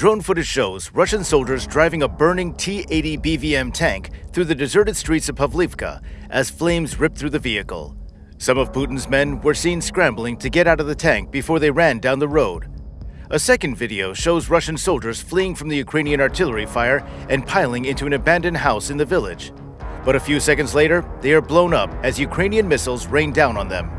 Drone footage shows Russian soldiers driving a burning T-80 BVM tank through the deserted streets of Pavlivka as flames ripped through the vehicle. Some of Putin's men were seen scrambling to get out of the tank before they ran down the road. A second video shows Russian soldiers fleeing from the Ukrainian artillery fire and piling into an abandoned house in the village. But a few seconds later, they are blown up as Ukrainian missiles rain down on them.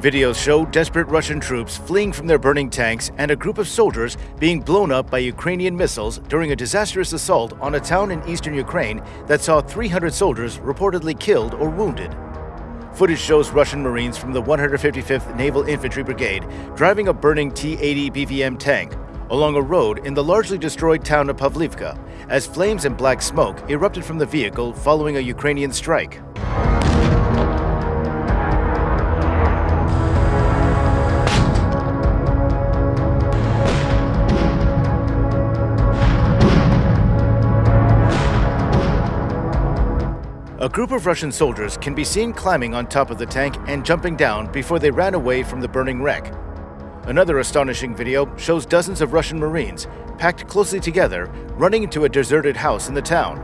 Videos show desperate Russian troops fleeing from their burning tanks and a group of soldiers being blown up by Ukrainian missiles during a disastrous assault on a town in eastern Ukraine that saw 300 soldiers reportedly killed or wounded. Footage shows Russian Marines from the 155th Naval Infantry Brigade driving a burning T-80 BVM tank along a road in the largely destroyed town of Pavlivka as flames and black smoke erupted from the vehicle following a Ukrainian strike. A group of Russian soldiers can be seen climbing on top of the tank and jumping down before they ran away from the burning wreck. Another astonishing video shows dozens of Russian Marines, packed closely together, running into a deserted house in the town.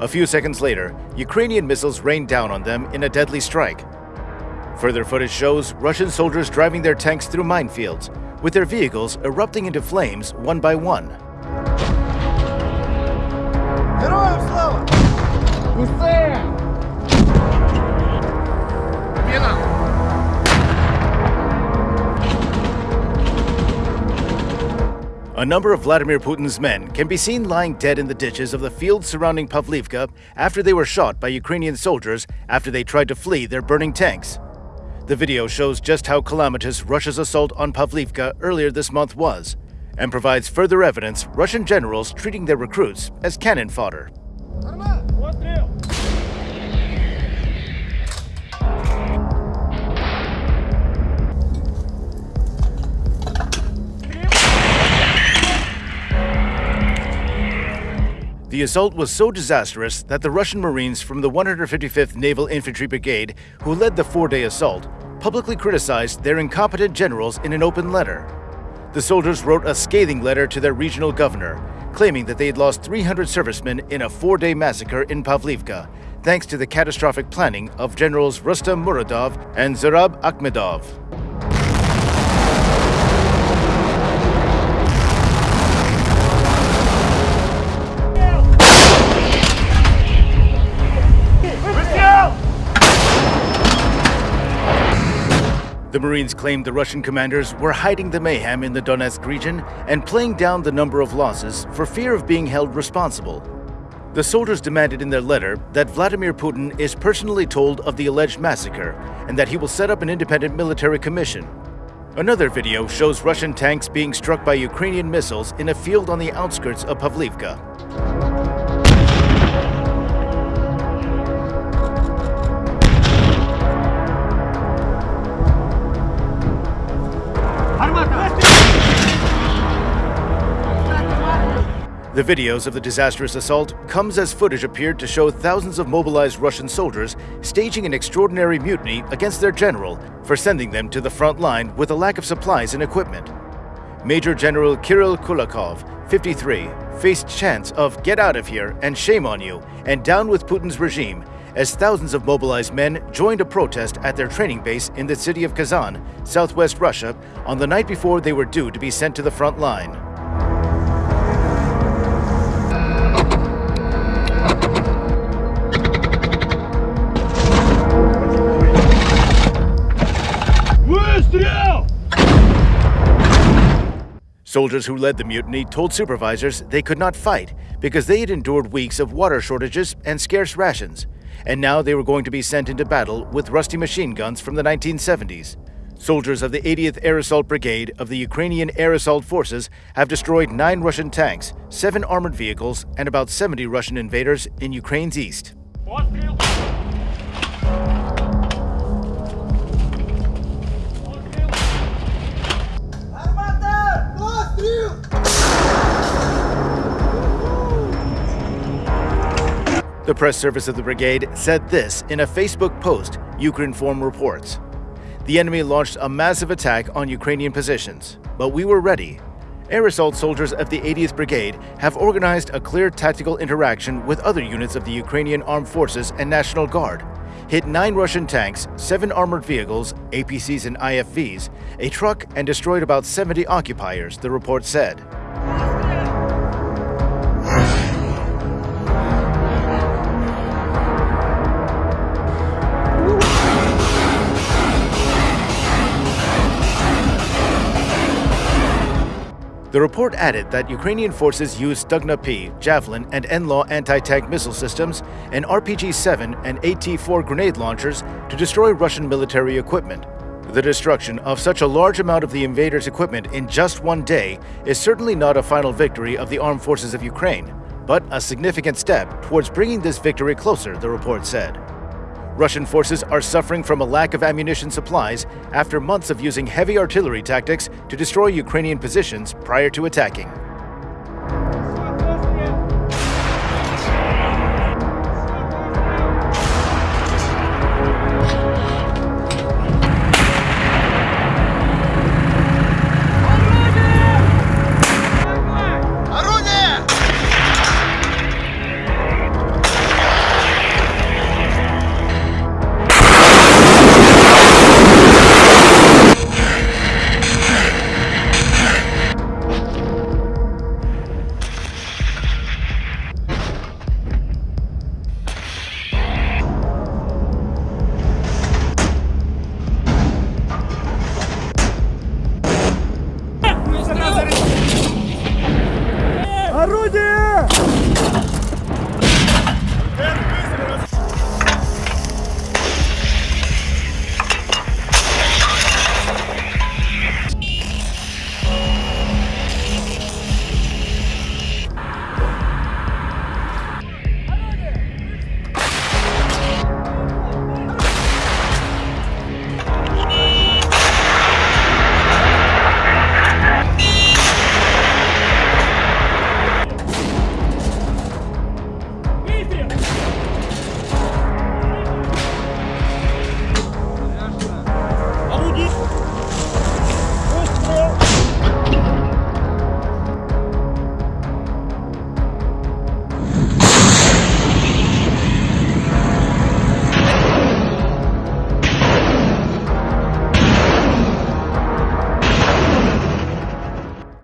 A few seconds later, Ukrainian missiles rained down on them in a deadly strike. Further footage shows Russian soldiers driving their tanks through minefields, with their vehicles erupting into flames one by one. A number of Vladimir Putin's men can be seen lying dead in the ditches of the fields surrounding Pavlivka after they were shot by Ukrainian soldiers after they tried to flee their burning tanks. The video shows just how calamitous Russia's assault on Pavlivka earlier this month was, and provides further evidence Russian generals treating their recruits as cannon fodder. The assault was so disastrous that the Russian Marines from the 155th Naval Infantry Brigade, who led the four-day assault, publicly criticized their incompetent generals in an open letter. The soldiers wrote a scathing letter to their regional governor, claiming that they had lost 300 servicemen in a four-day massacre in Pavlivka, thanks to the catastrophic planning of Generals Rustam Muradov and Zurab Akhmedov. The Marines claimed the Russian commanders were hiding the mayhem in the Donetsk region and playing down the number of losses for fear of being held responsible. The soldiers demanded in their letter that Vladimir Putin is personally told of the alleged massacre and that he will set up an independent military commission. Another video shows Russian tanks being struck by Ukrainian missiles in a field on the outskirts of Pavlivka. The videos of the disastrous assault comes as footage appeared to show thousands of mobilized Russian soldiers staging an extraordinary mutiny against their general for sending them to the front line with a lack of supplies and equipment. Major General Kirill Kulakov, 53, faced chants of get out of here and shame on you and down with Putin's regime as thousands of mobilized men joined a protest at their training base in the city of Kazan, southwest Russia, on the night before they were due to be sent to the front line. Soldiers who led the mutiny told supervisors they could not fight because they had endured weeks of water shortages and scarce rations, and now they were going to be sent into battle with rusty machine guns from the 1970s. Soldiers of the 80th Air Assault Brigade of the Ukrainian Air Assault Forces have destroyed nine Russian tanks, seven armored vehicles, and about 70 Russian invaders in Ukraine's east. The press service of the brigade said this in a Facebook post, Ukrinform reports. The enemy launched a massive attack on Ukrainian positions, but we were ready. Air assault soldiers of the 80th Brigade have organized a clear tactical interaction with other units of the Ukrainian Armed Forces and National Guard, hit nine Russian tanks, seven armored vehicles, APCs and IFVs, a truck, and destroyed about 70 occupiers, the report said. The report added that Ukrainian forces used Stugna-P, Javelin, and NLAW anti-tank missile systems and RPG-7 and AT-4 grenade launchers to destroy Russian military equipment. The destruction of such a large amount of the invaders' equipment in just one day is certainly not a final victory of the armed forces of Ukraine, but a significant step towards bringing this victory closer, the report said. Russian forces are suffering from a lack of ammunition supplies after months of using heavy artillery tactics to destroy Ukrainian positions prior to attacking.